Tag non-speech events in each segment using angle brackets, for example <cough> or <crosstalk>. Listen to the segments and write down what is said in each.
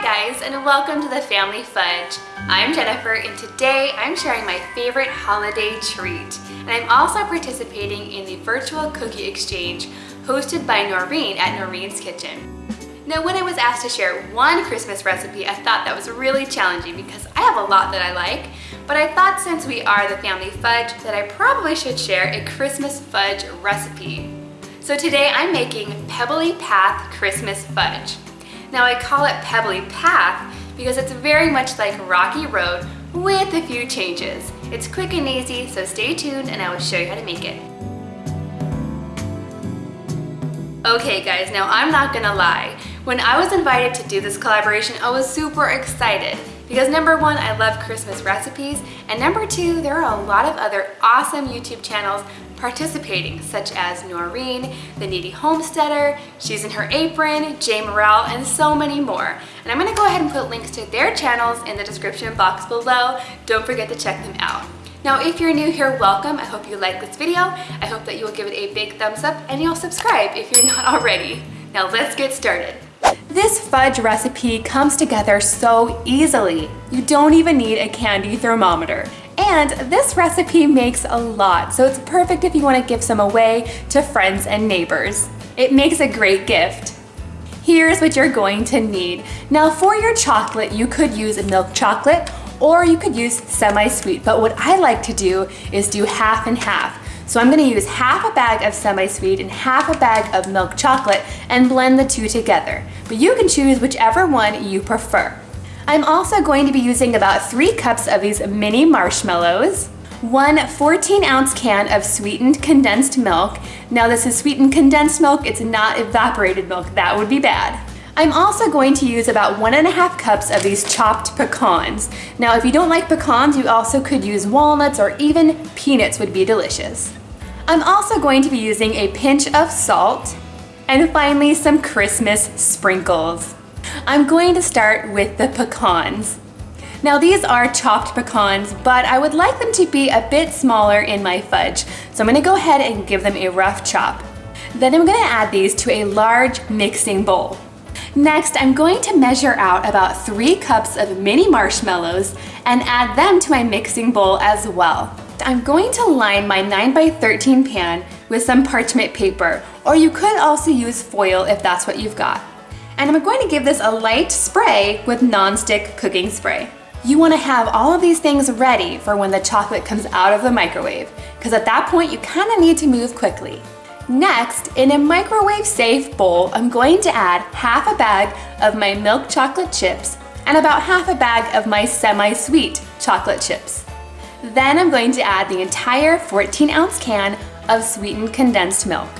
Hi guys and welcome to the Family Fudge. I'm Jennifer and today I'm sharing my favorite holiday treat. And I'm also participating in the virtual cookie exchange hosted by Noreen at Noreen's Kitchen. Now when I was asked to share one Christmas recipe, I thought that was really challenging because I have a lot that I like, but I thought since we are the Family Fudge that I probably should share a Christmas fudge recipe. So today I'm making Pebbly Path Christmas Fudge. Now I call it Pebbly Path because it's very much like Rocky Road with a few changes. It's quick and easy, so stay tuned and I will show you how to make it. Okay guys, now I'm not gonna lie. When I was invited to do this collaboration, I was super excited because number one, I love Christmas recipes, and number two, there are a lot of other awesome YouTube channels participating, such as Noreen, The Kneady Homesteader, She's in Her Apron, Jay Morrell, and so many more. And I'm gonna go ahead and put links to their channels in the description box below. Don't forget to check them out. Now, if you're new here, welcome. I hope you like this video. I hope that you will give it a big thumbs up and you'll subscribe if you're <laughs> not already. Now let's get started. This fudge recipe comes together so easily. You don't even need a candy thermometer. And this recipe makes a lot, so it's perfect if you want to give some away to friends and neighbors. It makes a great gift. Here's what you're going to need. Now for your chocolate, you could use milk chocolate or you could use semi-sweet, but what I like to do is do half and half. So I'm gonna use half a bag of semi-sweet and half a bag of milk chocolate and blend the two together. But you can choose whichever one you prefer. I'm also going to be using about three cups of these mini marshmallows, one 14 ounce can of sweetened condensed milk. Now this is sweetened condensed milk, it's not evaporated milk, that would be bad. I'm also going to use about one and a half cups of these chopped pecans. Now if you don't like pecans, you also could use walnuts or even peanuts would be delicious. I'm also going to be using a pinch of salt and finally some Christmas sprinkles. I'm going to start with the pecans. Now these are chopped pecans, but I would like them to be a bit smaller in my fudge. So I'm gonna go ahead and give them a rough chop. Then I'm gonna add these to a large mixing bowl. Next, I'm going to measure out about three cups of mini marshmallows and add them to my mixing bowl as well. I'm going to line my 9 by 13 pan with some parchment paper, or you could also use foil if that's what you've got. And I'm going to give this a light spray with non-stick cooking spray. You wanna have all of these things ready for when the chocolate comes out of the microwave, because at that point you kinda need to move quickly. Next, in a microwave safe bowl, I'm going to add half a bag of my milk chocolate chips and about half a bag of my semi-sweet chocolate chips. Then I'm going to add the entire 14 ounce can of sweetened condensed milk.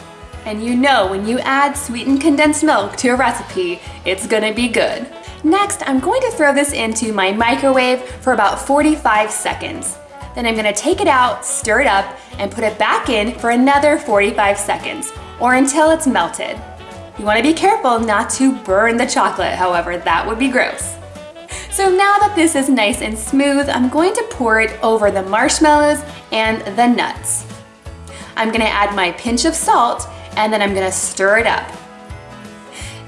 And you know when you add sweetened condensed milk to a recipe, it's gonna be good. Next, I'm going to throw this into my microwave for about 45 seconds. Then I'm gonna take it out, stir it up, and put it back in for another 45 seconds, or until it's melted. You wanna be careful not to burn the chocolate, however, that would be gross. So now that this is nice and smooth, I'm going to pour it over the marshmallows and the nuts. I'm gonna add my pinch of salt and then I'm gonna stir it up.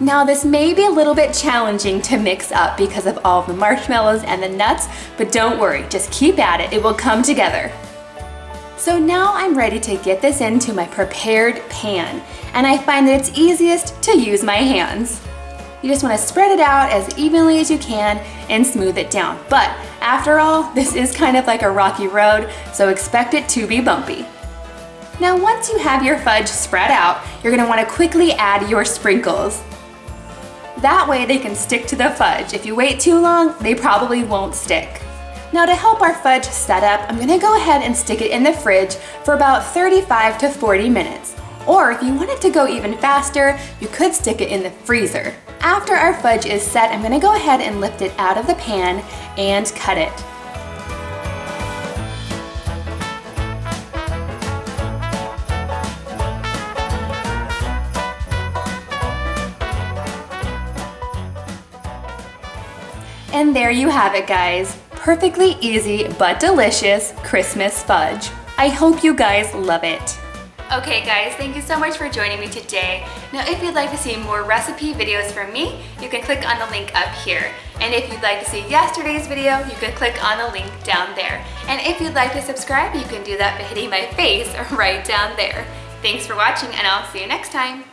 Now this may be a little bit challenging to mix up because of all the marshmallows and the nuts, but don't worry, just keep at it, it will come together. So now I'm ready to get this into my prepared pan, and I find that it's easiest to use my hands. You just wanna spread it out as evenly as you can and smooth it down. But after all, <laughs> this is kind of like a rocky road, so expect it to be bumpy. Now once you have your fudge spread out, you're gonna wanna quickly add your sprinkles. That way they can stick to the fudge. If you wait too long, they probably won't stick. Now to help our fudge set up, I'm gonna go ahead and stick it in the fridge for about 35 to 40 minutes. Or if you want it to go even faster, you could stick it in the freezer. After our fudge is set, I'm gonna go ahead and lift it out of the pan and cut it. And there you have it guys. Perfectly easy but delicious Christmas fudge. I hope you guys love it. Okay guys, thank you so much for joining me today. Now if you'd like to see more recipe videos from me, you can click on the link up here. And if you'd like to see yesterday's video, you can click on the link down there. And if you'd like to subscribe, you can do that by hitting my face <laughs> right down there. Thanks for watching and I'll see you next time.